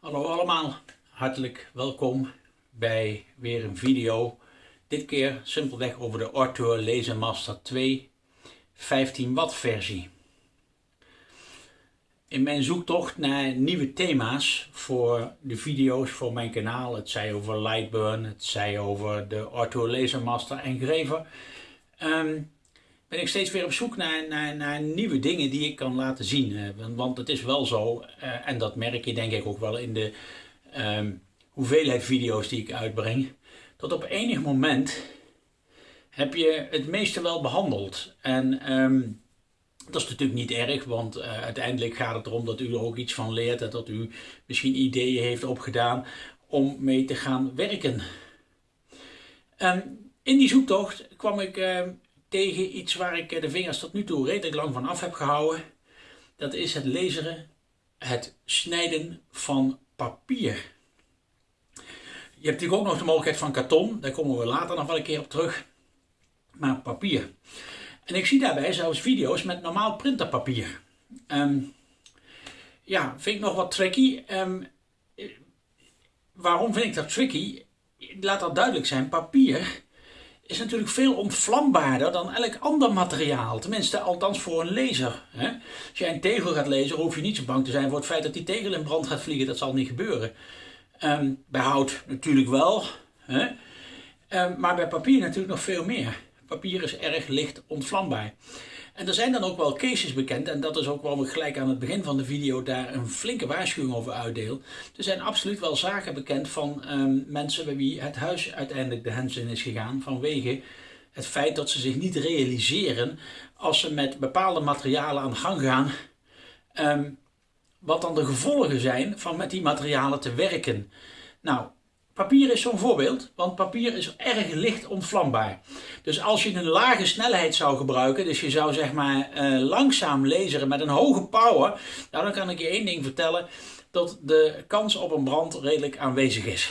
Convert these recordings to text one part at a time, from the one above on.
Hallo allemaal, hartelijk welkom bij weer een video. Dit keer simpelweg over de Arthur Laser Master 2 15 watt versie. In mijn zoektocht naar nieuwe thema's voor de video's voor mijn kanaal, het zij over Lightburn, het zij over de Arthur Laser Master Engraver, um, ben ik steeds weer op zoek naar, naar, naar nieuwe dingen die ik kan laten zien. Eh, want het is wel zo, eh, en dat merk je denk ik ook wel in de ehm, hoeveelheid video's die ik uitbreng, dat op enig moment heb je het meeste wel behandeld. En ehm, dat is natuurlijk niet erg, want uh, uiteindelijk gaat het erom dat u er ook iets van leert en dat u misschien ideeën heeft opgedaan om mee te gaan werken. Um, in die zoektocht kwam ik tegen iets waar ik de vingers tot nu toe redelijk lang van af heb gehouden. Dat is het laseren, het snijden van papier. Je hebt natuurlijk ook nog de mogelijkheid van karton, daar komen we later nog wel een keer op terug. Maar papier. En ik zie daarbij zelfs video's met normaal printerpapier. Um, ja, vind ik nog wat tricky. Um, waarom vind ik dat tricky? Laat dat duidelijk zijn. Papier is natuurlijk veel ontvlambaarder dan elk ander materiaal. Tenminste, althans voor een laser. Hè? Als jij een tegel gaat lezen, hoef je niet zo bang te zijn voor het feit dat die tegel in brand gaat vliegen. Dat zal niet gebeuren. Um, bij hout natuurlijk wel. Hè? Um, maar bij papier natuurlijk nog veel meer. Papier is erg licht ontvlambaar. En er zijn dan ook wel cases bekend, en dat is ook waarom ik gelijk aan het begin van de video daar een flinke waarschuwing over uitdeel. Er zijn absoluut wel zaken bekend van um, mensen bij wie het huis uiteindelijk de hens in is gegaan vanwege het feit dat ze zich niet realiseren als ze met bepaalde materialen aan de gang gaan, um, wat dan de gevolgen zijn van met die materialen te werken. Nou, Papier is zo'n voorbeeld, want papier is erg licht ontvlambaar. Dus als je een lage snelheid zou gebruiken, dus je zou zeg maar uh, langzaam laseren met een hoge power, nou dan kan ik je één ding vertellen, dat de kans op een brand redelijk aanwezig is.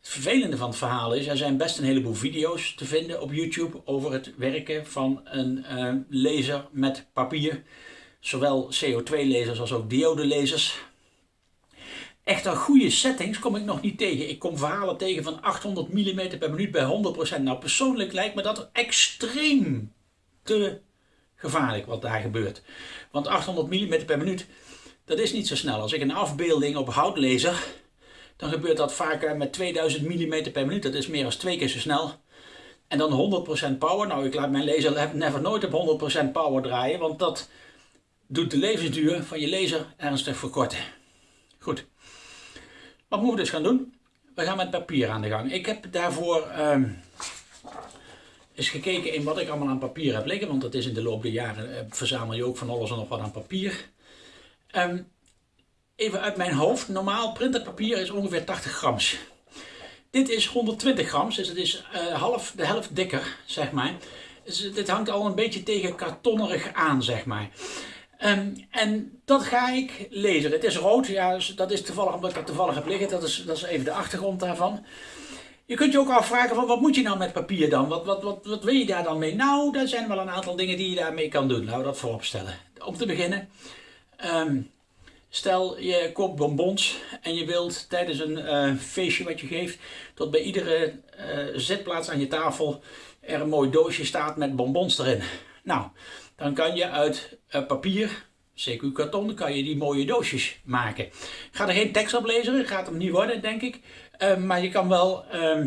Het vervelende van het verhaal is, er zijn best een heleboel video's te vinden op YouTube over het werken van een uh, laser met papier. Zowel CO2-lasers als ook diode-lasers. Echt een goede settings kom ik nog niet tegen. Ik kom verhalen tegen van 800 mm per minuut bij 100%. Nou, persoonlijk lijkt me dat extreem te gevaarlijk wat daar gebeurt. Want 800 mm per minuut, dat is niet zo snel. Als ik een afbeelding op hout dan gebeurt dat vaak met 2000 mm per minuut. Dat is meer dan twee keer zo snel. En dan 100% power. Nou, ik laat mijn laser never nooit op 100% power draaien, want dat doet de levensduur van je laser ernstig verkorten. Goed. Wat moeten we dus gaan doen? We gaan met papier aan de gang. Ik heb daarvoor um, eens gekeken in wat ik allemaal aan papier heb liggen. Want dat is in de loop der jaren uh, verzamel je ook van alles en nog wat aan papier. Um, even uit mijn hoofd. Normaal printerpapier is ongeveer 80 grams. Dit is 120 grams, dus het is uh, half, de helft dikker, zeg maar. Dus dit hangt al een beetje tegen kartonnerig aan, zeg maar. Um, en dat ga ik lezen. Het is rood, ja, dus dat is toevallig omdat ik toevallig heb liggen. Dat is, dat is even de achtergrond daarvan. Je kunt je ook afvragen van wat moet je nou met papier dan? Wat, wat, wat, wat wil je daar dan mee? Nou, er zijn wel een aantal dingen die je daarmee kan doen. Laten we dat voorop stellen. Om te beginnen, um, stel je koopt bonbons en je wilt tijdens een uh, feestje wat je geeft, tot bij iedere uh, zitplaats aan je tafel er een mooi doosje staat met bonbons erin. Nou, dan kan je uit uh, papier, CQ karton, kan je die mooie doosjes maken. Ik ga er geen tekst op lezen, gaat hem niet worden denk ik. Uh, maar je kan wel uh,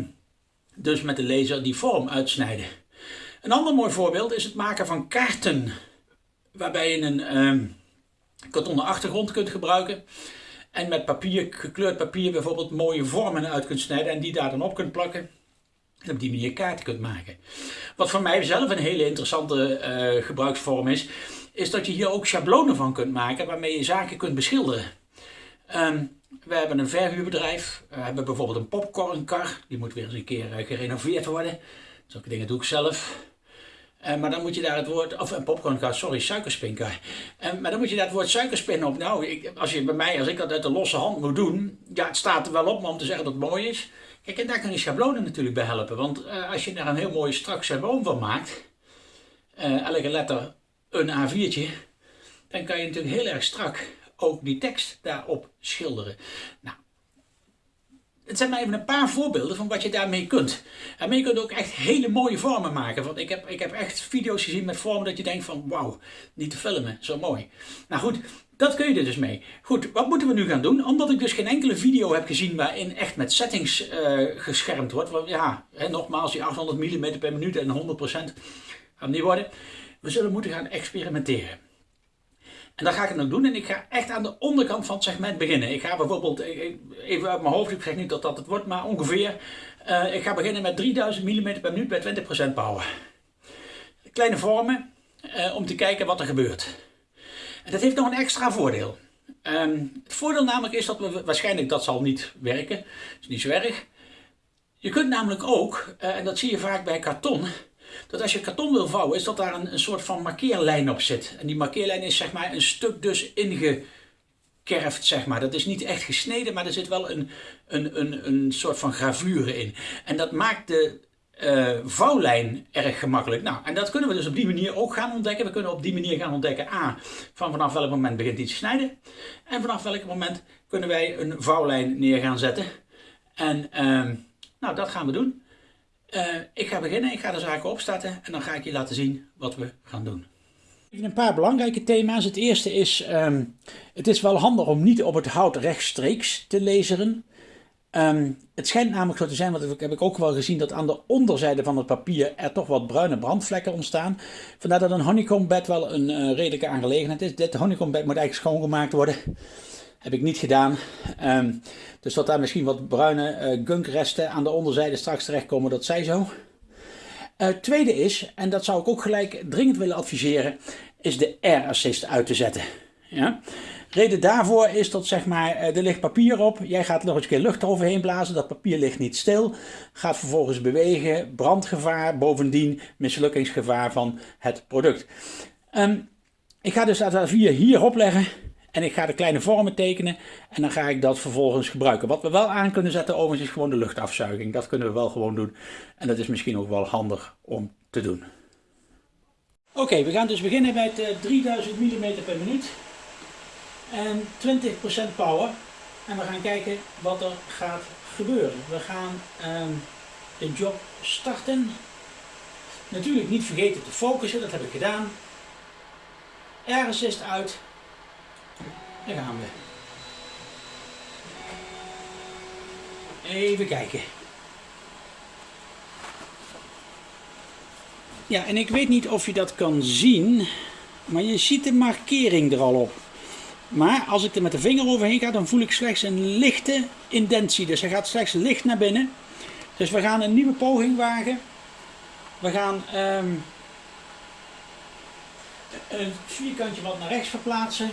dus met de laser die vorm uitsnijden. Een ander mooi voorbeeld is het maken van kaarten. Waarbij je een ehm, kartonnen achtergrond kunt gebruiken. En met papier, gekleurd papier bijvoorbeeld mooie vormen uit kunt snijden en die daar dan op kunt plakken en op die manier kaarten kunt maken. Wat voor mij zelf een hele interessante uh, gebruiksvorm is, is dat je hier ook schablonen van kunt maken waarmee je zaken kunt beschilderen. Um, we hebben een verhuurbedrijf, we hebben bijvoorbeeld een popcornkar, die moet weer eens een keer uh, gerenoveerd worden. Zulke dingen doe ik zelf. Uh, maar dan moet je daar het woord, of een popcornkar, sorry, suikerspinkar. Uh, maar dan moet je daar het woord suikerspin op. Nou, ik, als je bij mij, als ik dat uit de losse hand moet doen, ja, het staat er wel op, maar om te zeggen dat het mooi is. Kijk, en daar kan je schablonen natuurlijk bij helpen. Want uh, als je daar een heel mooi strak schabloon van maakt, uh, elke letter een A4'tje, dan kan je natuurlijk heel erg strak ook die tekst daarop schilderen. Nou, het zijn maar even een paar voorbeelden van wat je daarmee kunt. En je kunt ook echt hele mooie vormen maken. Want ik heb, ik heb echt video's gezien met vormen dat je denkt van wauw, niet te filmen, zo mooi. Nou goed, dat kun je er dus mee. Goed, wat moeten we nu gaan doen? Omdat ik dus geen enkele video heb gezien waarin echt met settings uh, geschermd wordt. Want ja, hè, nogmaals, die 800 mm per minuut en 100% gaat niet worden. We zullen moeten gaan experimenteren. En dat ga ik dan doen en ik ga echt aan de onderkant van het segment beginnen. Ik ga bijvoorbeeld, even uit mijn hoofd, ik zeg niet dat dat het wordt, maar ongeveer. Ik ga beginnen met 3000 mm per minuut bij 20% power. Kleine vormen om te kijken wat er gebeurt. Dat heeft nog een extra voordeel. Um, het voordeel namelijk is dat we waarschijnlijk dat zal niet werken. Dat is niet zo erg. Je kunt namelijk ook, uh, en dat zie je vaak bij karton, dat als je karton wil vouwen, is dat daar een, een soort van markeerlijn op zit. En die markeerlijn is zeg maar een stuk dus ingekerfd, zeg maar. Dat is niet echt gesneden, maar er zit wel een, een, een, een soort van gravure in. En dat maakt de uh, vouwlijn erg gemakkelijk. Nou, en dat kunnen we dus op die manier ook gaan ontdekken. We kunnen op die manier gaan ontdekken, A, van vanaf welk moment begint iets te snijden. En vanaf welk moment kunnen wij een vouwlijn neer gaan zetten. En uh, nou, dat gaan we doen. Uh, ik ga beginnen, ik ga de zaken opstarten en dan ga ik je laten zien wat we gaan doen. Een paar belangrijke thema's. Het eerste is, um, het is wel handig om niet op het hout rechtstreeks te laseren. Um, het schijnt namelijk zo te zijn, want heb ik ook wel gezien, dat aan de onderzijde van het papier er toch wat bruine brandvlekken ontstaan. Vandaar dat een honeycomb wel een uh, redelijke aangelegenheid is. Dit honeycomb moet eigenlijk schoongemaakt worden. Heb ik niet gedaan. Um, dus dat daar misschien wat bruine uh, gunkresten aan de onderzijde straks terechtkomen, dat zij zo. Uh, tweede is, en dat zou ik ook gelijk dringend willen adviseren, is de air assist uit te zetten. Ja? Reden daarvoor is dat zeg maar, eh, er ligt papier op, jij gaat nog eens een keer lucht eroverheen blazen, dat papier ligt niet stil, gaat vervolgens bewegen, brandgevaar, bovendien mislukkingsgevaar van het product. Um, ik ga dus dat A4 hierop leggen en ik ga de kleine vormen tekenen en dan ga ik dat vervolgens gebruiken. Wat we wel aan kunnen zetten overigens is gewoon de luchtafzuiging. Dat kunnen we wel gewoon doen en dat is misschien ook wel handig om te doen. Oké, we gaan dus beginnen het 3000 mm per minuut en 20% power. En we gaan kijken wat er gaat gebeuren. We gaan um, de job starten. Natuurlijk niet vergeten te focussen, dat heb ik gedaan. Air assist uit. Daar gaan we. Even kijken. Ja, en ik weet niet of je dat kan zien, maar je ziet de markering er al op. Maar als ik er met de vinger overheen ga, dan voel ik slechts een lichte indentie. Dus hij gaat slechts licht naar binnen. Dus we gaan een nieuwe poging wagen. We gaan um, een vierkantje wat naar rechts verplaatsen.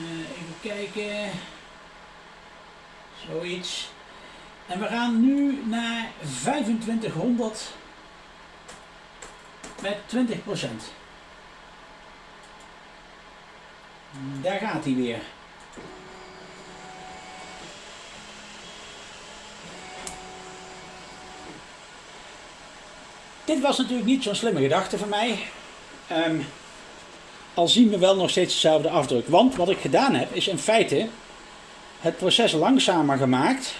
Uh, even kijken. Zoiets. En we gaan nu naar 2500 met 20 Daar gaat hij weer. Dit was natuurlijk niet zo'n slimme gedachte van mij. Um, al zien we wel nog steeds dezelfde afdruk. Want wat ik gedaan heb is in feite het proces langzamer gemaakt.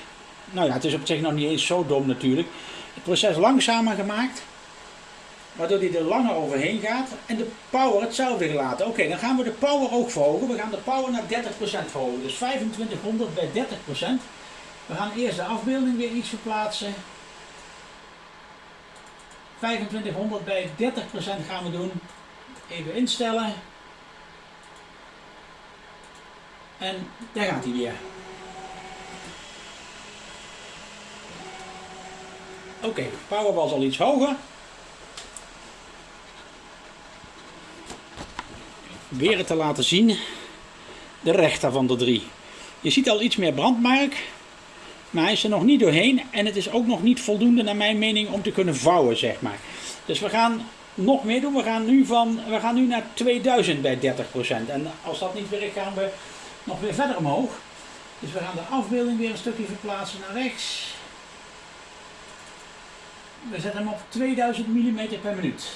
Nou ja, het is op zich nog niet eens zo dom natuurlijk. Het proces langzamer gemaakt waardoor die er langer overheen gaat en de power hetzelfde gelaten. Oké, dan gaan we de power ook verhogen. We gaan de power naar 30% verhogen. Dus 2500 bij 30%. We gaan eerst de afbeelding weer iets verplaatsen. 2500 bij 30% gaan we doen. Even instellen. En daar gaat hij weer. Oké, power was al iets hoger. Weer te laten zien de rechter van de drie. Je ziet al iets meer brandmark, maar hij is er nog niet doorheen en het is ook nog niet voldoende naar mijn mening om te kunnen vouwen zeg maar. Dus we gaan nog meer doen, we gaan nu, van, we gaan nu naar 2000 bij 30% en als dat niet werkt gaan we nog weer verder omhoog. Dus we gaan de afbeelding weer een stukje verplaatsen naar rechts. We zetten hem op 2000 mm per minuut.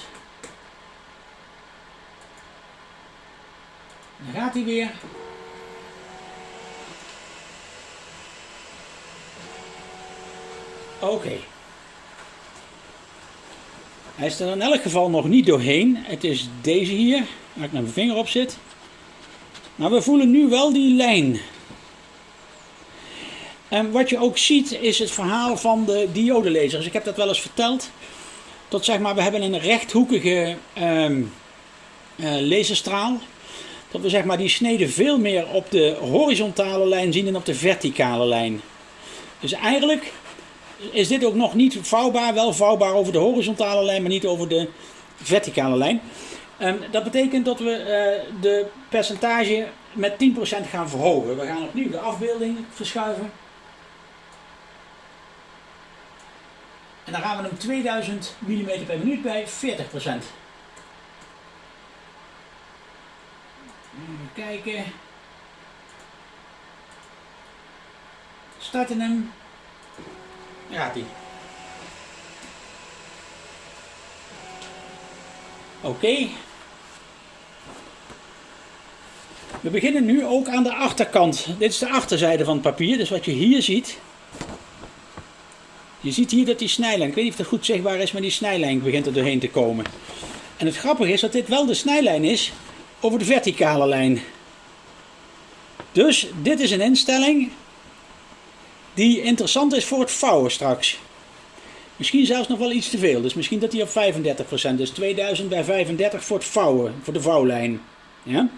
Dan gaat hij weer. Oké. Hij is er in elk geval nog niet doorheen. Het is deze hier, waar ik mijn vinger op zit. Maar we voelen nu wel die lijn. En wat je ook ziet is het verhaal van de diodelezers. Ik heb dat wel eens verteld. Tot zeg maar, we hebben een rechthoekige um, uh, laserstraal. Dat we zeg maar die snede veel meer op de horizontale lijn zien dan op de verticale lijn. Dus eigenlijk is dit ook nog niet vouwbaar. Wel vouwbaar over de horizontale lijn, maar niet over de verticale lijn. Um, dat betekent dat we uh, de percentage met 10% gaan verhogen. We gaan opnieuw de afbeelding verschuiven. En dan gaan we hem 2000 mm per minuut bij 40%. Even kijken. Starten hem. Ja, die. Oké. We beginnen nu ook aan de achterkant. Dit is de achterzijde van het papier. Dus wat je hier ziet. Je ziet hier dat die snijlijn, ik weet niet of dat goed zichtbaar is, maar die snijlijn begint er doorheen te komen. En het grappige is dat dit wel de snijlijn is over de verticale lijn. Dus dit is een instelling die interessant is voor het vouwen straks. Misschien zelfs nog wel iets te veel. Dus misschien dat hij op 35% is. 2000 bij 35 voor het vouwen, voor de vouwlijn. Ja?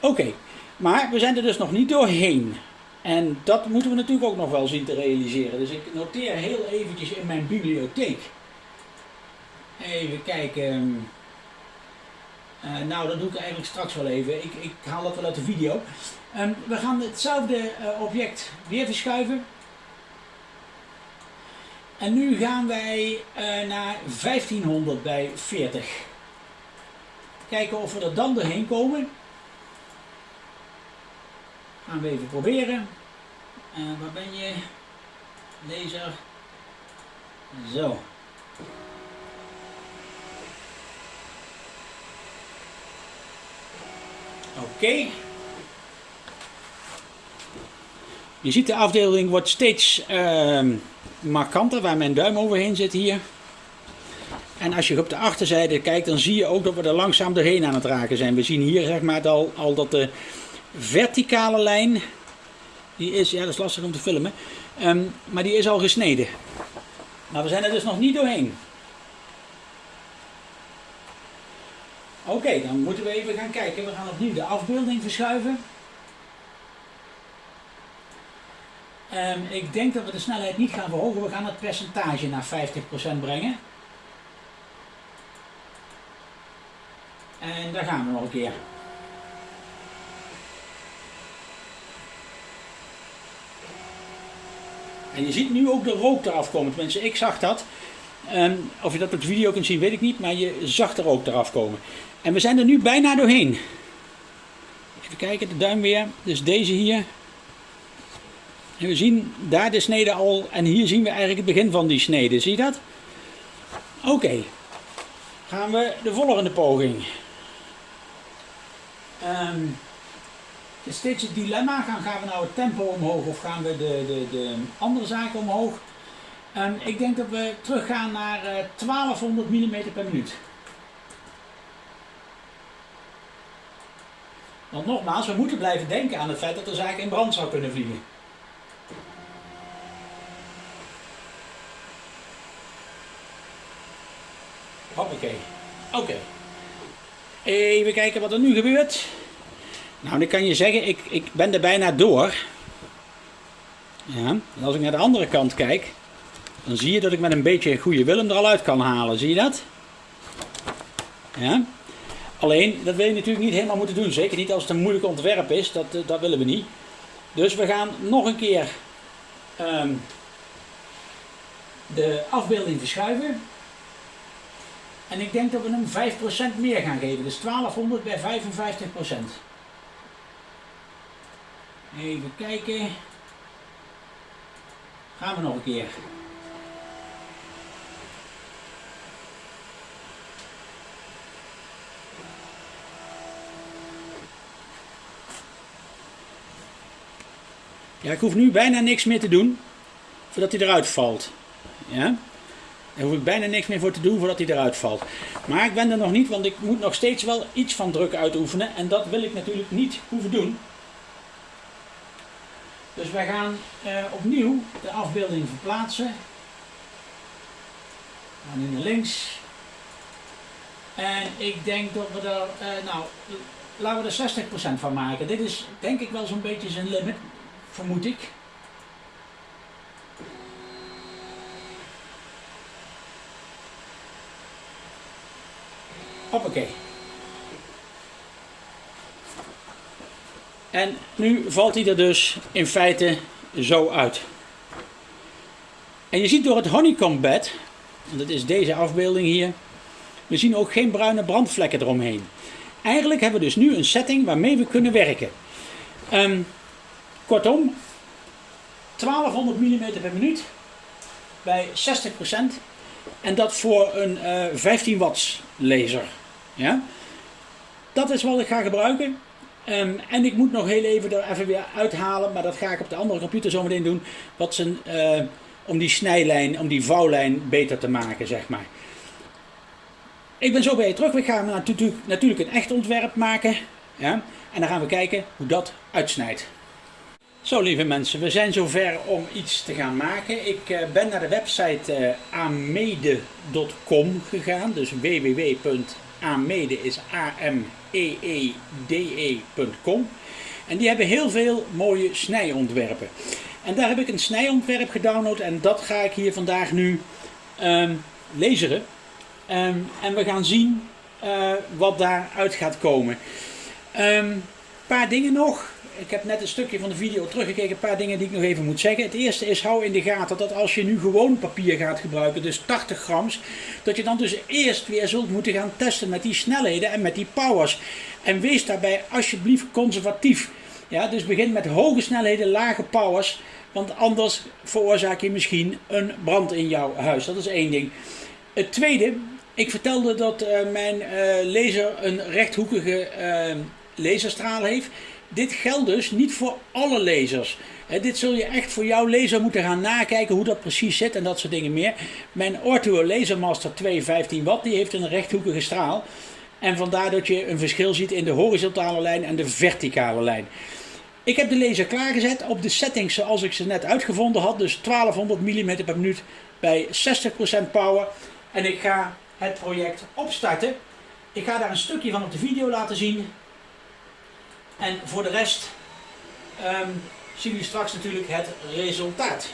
Oké, maar we zijn er dus nog niet doorheen. En dat moeten we natuurlijk ook nog wel zien te realiseren. Dus ik noteer heel eventjes in mijn bibliotheek. Even kijken. Uh, nou, dat doe ik eigenlijk straks wel even. Ik, ik haal dat wel uit de video. Um, we gaan hetzelfde uh, object weer verschuiven. En nu gaan wij uh, naar 1500 bij 40. Kijken of we er dan doorheen komen. Gaan we even proberen. Waar ben je? Laser. Zo. Oké. Je ziet de afdeling wordt steeds uh, markanter waar mijn duim overheen zit hier. En als je op de achterzijde kijkt, dan zie je ook dat we er langzaam doorheen aan het raken zijn. We zien hier zeg maar al, al dat de verticale lijn, die is, ja dat is lastig om te filmen, um, maar die is al gesneden. Maar we zijn er dus nog niet doorheen. Oké, dan moeten we even gaan kijken. We gaan opnieuw de afbeelding verschuiven. Um, ik denk dat we de snelheid niet gaan verhogen. We gaan het percentage naar 50% brengen. En daar gaan we nog een keer. En je ziet nu ook de rook eraf komen. Tenminste, ik zag dat. Um, of je dat op de video kunt zien, weet ik niet. Maar je zag de rook eraf komen. En we zijn er nu bijna doorheen. Even kijken, de duim weer. Dus deze hier. En we zien daar de snede al. En hier zien we eigenlijk het begin van die snede. Zie je dat? Oké. Gaan we de volgende poging. Um, is steeds het dilemma. Gaan, gaan we nou het tempo omhoog of gaan we de, de, de andere zaken omhoog? Um, ik denk dat we teruggaan naar uh, 1200 mm per minuut. Want nogmaals, we moeten blijven denken aan het feit dat er zaken in brand zou kunnen vliegen. Hoppakee. Oké. Even kijken wat er nu gebeurt. Nou, dan kan je zeggen, ik, ik ben er bijna door. Ja, en als ik naar de andere kant kijk, dan zie je dat ik met een beetje goede willem er al uit kan halen. Zie je dat? Ja. Alleen, dat wil je natuurlijk niet helemaal moeten doen. Zeker niet als het een moeilijk ontwerp is. Dat, eh, dat willen we niet. Dus we gaan nog een keer um, de afbeelding verschuiven. En ik denk dat we hem 5% meer gaan geven. Dus 1200 bij 55%. Even kijken. Gaan we nog een keer. Ja, ik hoef nu bijna niks meer te doen voordat hij eruit valt. Ja? Daar hoef ik bijna niks meer voor te doen voordat hij eruit valt. Maar ik ben er nog niet, want ik moet nog steeds wel iets van druk uitoefenen. En dat wil ik natuurlijk niet hoeven doen. Dus wij gaan eh, opnieuw de afbeelding verplaatsen. We gaan naar links. En ik denk dat we er, uh, nou, laten we er 60% van maken. Dit is denk ik wel zo'n beetje zijn limit, vermoed ik. Hoppakee. En nu valt hij er dus in feite zo uit. En je ziet door het honeycombed, dat is deze afbeelding hier, we zien ook geen bruine brandvlekken eromheen. Eigenlijk hebben we dus nu een setting waarmee we kunnen werken. Um, kortom, 1200 mm per minuut bij 60% en dat voor een uh, eh, 15 watts laser. Ja? Dat is wat ik ga gebruiken. Um, en ik moet nog heel even er even weer uithalen, maar dat ga ik op de andere computer zo meteen doen. Wat zijn, uh, om die snijlijn, om die vouwlijn beter te maken, zeg maar. Ik ben zo bij je terug. We gaan natuurlijk, natuurlijk een echt ontwerp maken. Ja? En dan gaan we kijken hoe dat uitsnijdt. Zo lieve mensen, we zijn zover om iets te gaan maken. Ik uh, ben naar de website uh, amede.com gegaan. Dus www.amede is A-M-E-E-D-E.com. En die hebben heel veel mooie snijontwerpen. En daar heb ik een snijontwerp gedownload en dat ga ik hier vandaag nu um, lezen. Um, en we gaan zien uh, wat daaruit gaat komen. Een um, paar dingen nog. Ik heb net een stukje van de video teruggekeken, een paar dingen die ik nog even moet zeggen. Het eerste is, hou in de gaten dat als je nu gewoon papier gaat gebruiken, dus 80 grams, dat je dan dus eerst weer zult moeten gaan testen met die snelheden en met die powers. En wees daarbij alsjeblieft conservatief. Ja, dus begin met hoge snelheden, lage powers, want anders veroorzaak je misschien een brand in jouw huis. Dat is één ding. Het tweede, ik vertelde dat uh, mijn uh, laser een rechthoekige uh, laserstraal heeft. Dit geldt dus niet voor alle lasers. dit zul je echt voor jouw laser moeten gaan nakijken hoe dat precies zit en dat soort dingen meer. Mijn Ortho Lasermaster 215 watt die heeft een rechthoekige straal. En vandaar dat je een verschil ziet in de horizontale lijn en de verticale lijn. Ik heb de laser klaargezet op de settings zoals ik ze net uitgevonden had. Dus 1200 mm per minuut bij 60% power. En ik ga het project opstarten. Ik ga daar een stukje van op de video laten zien. En voor de rest um, zien jullie straks natuurlijk het resultaat.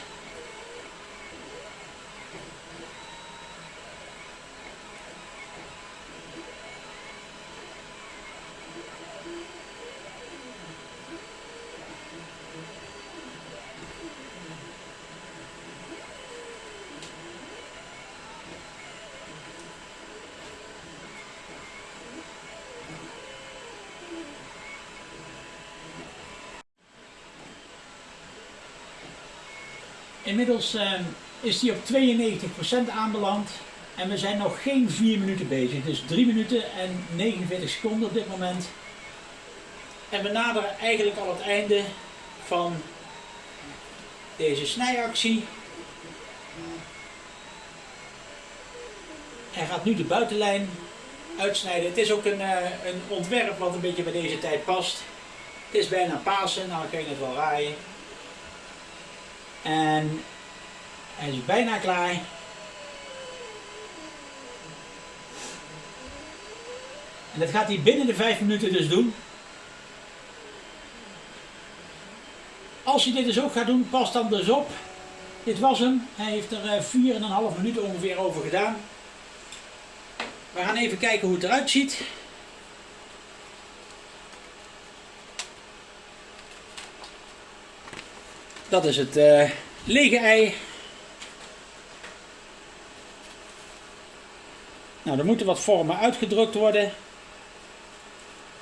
Inmiddels uh, is die op 92% aanbeland. En we zijn nog geen 4 minuten bezig. Dus 3 minuten en 49 seconden op dit moment. En we naderen eigenlijk al het einde van deze snijactie. Hij gaat nu de buitenlijn uitsnijden. Het is ook een, uh, een ontwerp wat een beetje bij deze tijd past. Het is bijna Pasen, nou kan je het wel raaien. En hij is bijna klaar. En dat gaat hij binnen de 5 minuten dus doen. Als je dit dus ook gaat doen, pas dan dus op. Dit was hem. Hij heeft er 4,5 eh, minuten ongeveer over gedaan. We gaan even kijken hoe het eruit ziet. Dat is het uh, lege ei. Nou, er moeten wat vormen uitgedrukt worden.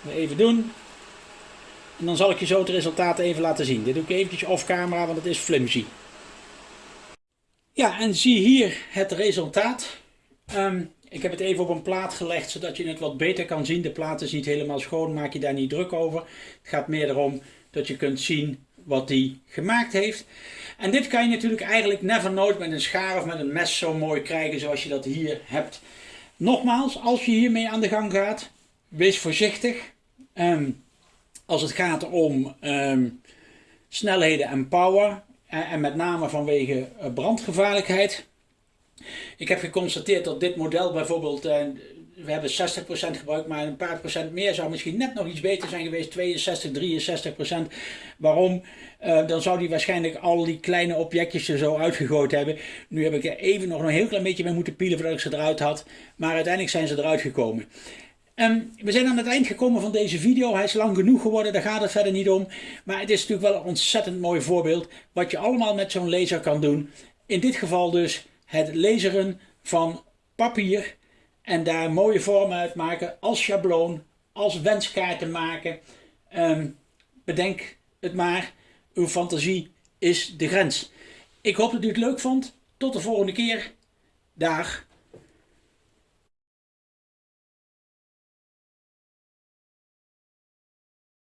Even doen. En dan zal ik je zo het resultaat even laten zien. Dit doe ik eventjes off camera, want het is flimsy. Ja, en zie hier het resultaat. Um, ik heb het even op een plaat gelegd, zodat je het wat beter kan zien. De plaat is niet helemaal schoon, maak je daar niet druk over. Het gaat meer erom dat je kunt zien wat hij gemaakt heeft. En dit kan je natuurlijk eigenlijk never nooit met een schaar of met een mes zo mooi krijgen zoals je dat hier hebt. Nogmaals, als je hiermee aan de gang gaat, wees voorzichtig. Ehm, als het gaat om ehm, snelheden en power. En, en, met name vanwege eh, brandgevaarlijkheid. Ik heb geconstateerd dat dit model bijvoorbeeld, uh, we hebben 60% gebruikt, maar een paar procent meer zou misschien net nog iets beter zijn geweest. 62, 63%. Waarom? Uh, dan zou die waarschijnlijk al die kleine objectjes er zo uitgegooid hebben. Nu heb ik er even nog een heel klein beetje mee moeten pielen voordat ik ze eruit had. Maar uiteindelijk zijn ze eruit gekomen. En we zijn aan het eind gekomen van deze video. Hij is lang genoeg geworden, daar gaat het verder niet om. Maar het is natuurlijk wel een ontzettend mooi voorbeeld wat je allemaal met zo'n laser kan doen. In dit geval dus het laseren van papier en daar mooie vormen uit maken als schabloon, als wenskaarten maken. Um, bedenk het maar, uw fantasie is de grens. Ik hoop dat u het leuk vond. Tot de volgende keer. Dag.